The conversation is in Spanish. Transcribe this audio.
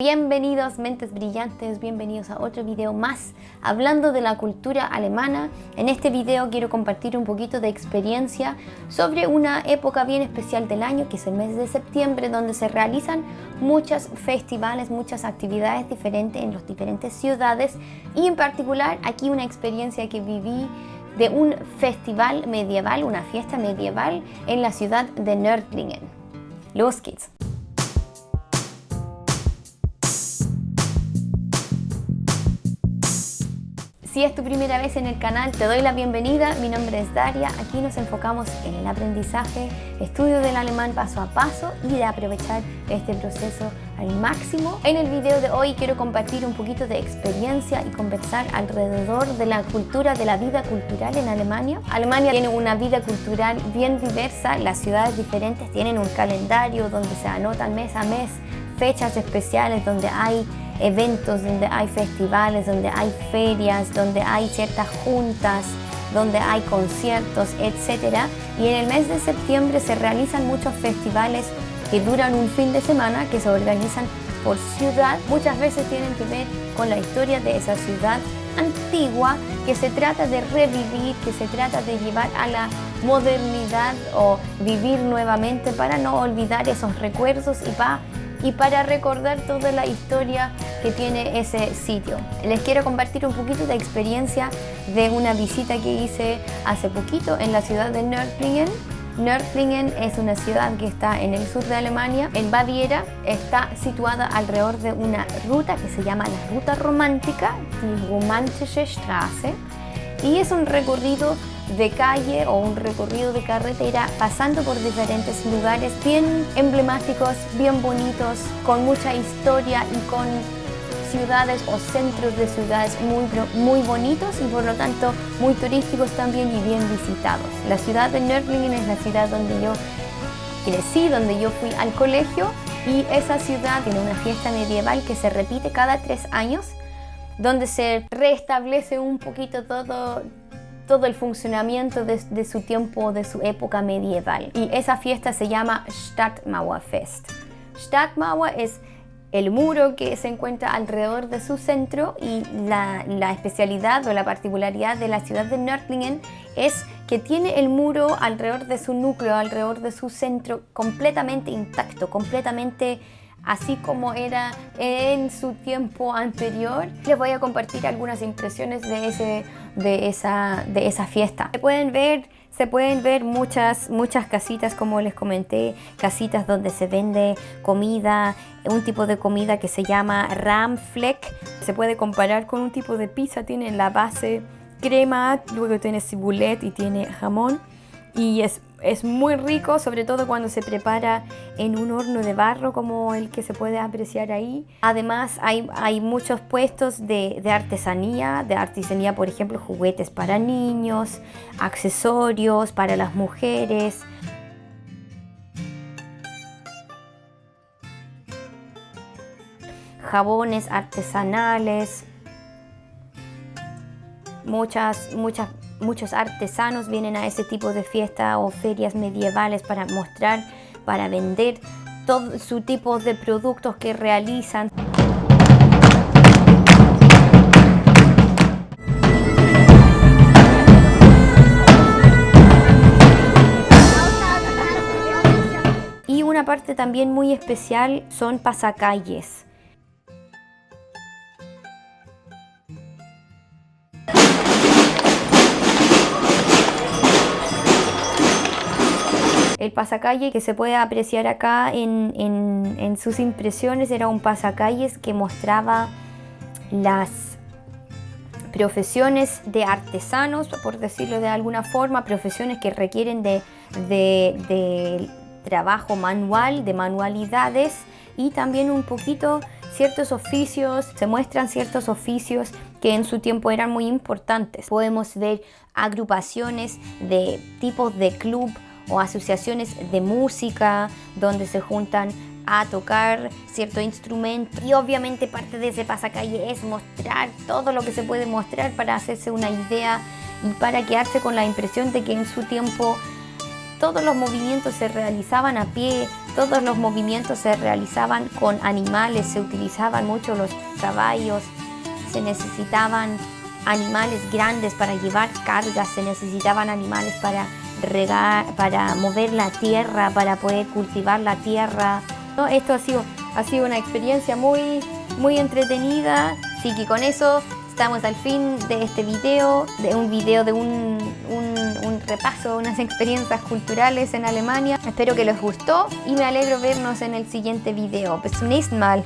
Bienvenidos mentes brillantes, bienvenidos a otro video más hablando de la cultura alemana. En este video quiero compartir un poquito de experiencia sobre una época bien especial del año que es el mes de septiembre donde se realizan muchos festivales, muchas actividades diferentes en las diferentes ciudades y en particular aquí una experiencia que viví de un festival medieval, una fiesta medieval en la ciudad de Nördlingen. Los geht's! Si es tu primera vez en el canal, te doy la bienvenida. Mi nombre es Daria. Aquí nos enfocamos en el aprendizaje, estudio del alemán paso a paso y de aprovechar este proceso al máximo. En el video de hoy quiero compartir un poquito de experiencia y conversar alrededor de la cultura, de la vida cultural en Alemania. Alemania tiene una vida cultural bien diversa, las ciudades diferentes tienen un calendario donde se anotan mes a mes fechas especiales donde hay eventos, donde hay festivales, donde hay ferias, donde hay ciertas juntas, donde hay conciertos, etc. Y en el mes de septiembre se realizan muchos festivales que duran un fin de semana, que se organizan por ciudad. Muchas veces tienen que ver con la historia de esa ciudad antigua que se trata de revivir, que se trata de llevar a la modernidad o vivir nuevamente para no olvidar esos recuerdos y para y para recordar toda la historia que tiene ese sitio. Les quiero compartir un poquito de experiencia de una visita que hice hace poquito en la ciudad de Nördlingen. Nördlingen es una ciudad que está en el sur de Alemania, en Baviera. Está situada alrededor de una ruta que se llama la Ruta Romántica, die Romantische Straße, y es un recorrido de calle o un recorrido de carretera pasando por diferentes lugares bien emblemáticos, bien bonitos, con mucha historia y con ciudades o centros de ciudades muy, muy bonitos y por lo tanto muy turísticos también y bien visitados. La ciudad de Nördlingen es la ciudad donde yo crecí, donde yo fui al colegio y esa ciudad tiene una fiesta medieval que se repite cada tres años donde se restablece un poquito todo, todo el funcionamiento de, su tiempo, de su época medieval. Y esa fiesta se llama Stadtmauerfest. Stadtmauer es el muro que se encuentra alrededor de su centro y la, especialidad o la particularidad de la ciudad de Nördlingen es que tiene el muro alrededor de su núcleo, alrededor de su centro completamente intacto, completamente así como era en su tiempo anterior. Les voy a compartir algunas impresiones de, ese, de, esa, de esa fiesta. Se pueden ver se pueden ver muchas, muchas casitas, como les comenté, casitas donde se vende comida, un tipo de comida que se llama Ramfleck. Se puede comparar con un tipo de pizza, tiene la base crema, luego tiene cibulet y tiene jamón y es, es, muy rico, sobre todo cuando se prepara en un horno de barro como el que se puede apreciar ahí. Además hay, hay muchos puestos de, de, artesanía, de artesanía por ejemplo juguetes para niños, accesorios para las mujeres. jabones artesanales, muchas, muchas muchos artesanos vienen a ese tipo de fiestas o ferias medievales para mostrar, para vender todo su tipo de productos que realizan. Y una parte también muy especial son pasacalles. El pasacalle que se puede apreciar acá en, sus impresiones era un pasacalles que mostraba las profesiones de artesanos, por decirlo de alguna forma, profesiones que requieren de, de, trabajo manual, de manualidades y también un poquito ciertos oficios, se muestran ciertos oficios que en su tiempo eran muy importantes. Podemos ver agrupaciones de tipos de club o asociaciones de música donde se juntan a tocar cierto instrumento. Y obviamente parte de ese pasacalle es mostrar todo lo que se puede mostrar para hacerse una idea y para quedarse con la impresión de que en su tiempo todos los movimientos se realizaban a pie, Todos los movimientos se realizaban con animales, se utilizaban mucho los caballos, se necesitaban animales grandes para llevar cargas, se necesitaban animales para regar, para mover la tierra, para poder cultivar la tierra. Esto ha sido, ha sido una experiencia muy, muy entretenida, así que con eso estamos al fin de este video, de un video de un, un, repaso de unas experiencias culturales en Alemania. Espero que les gustó y me alegro vernos en el siguiente video. Bis zum nächsten Mal.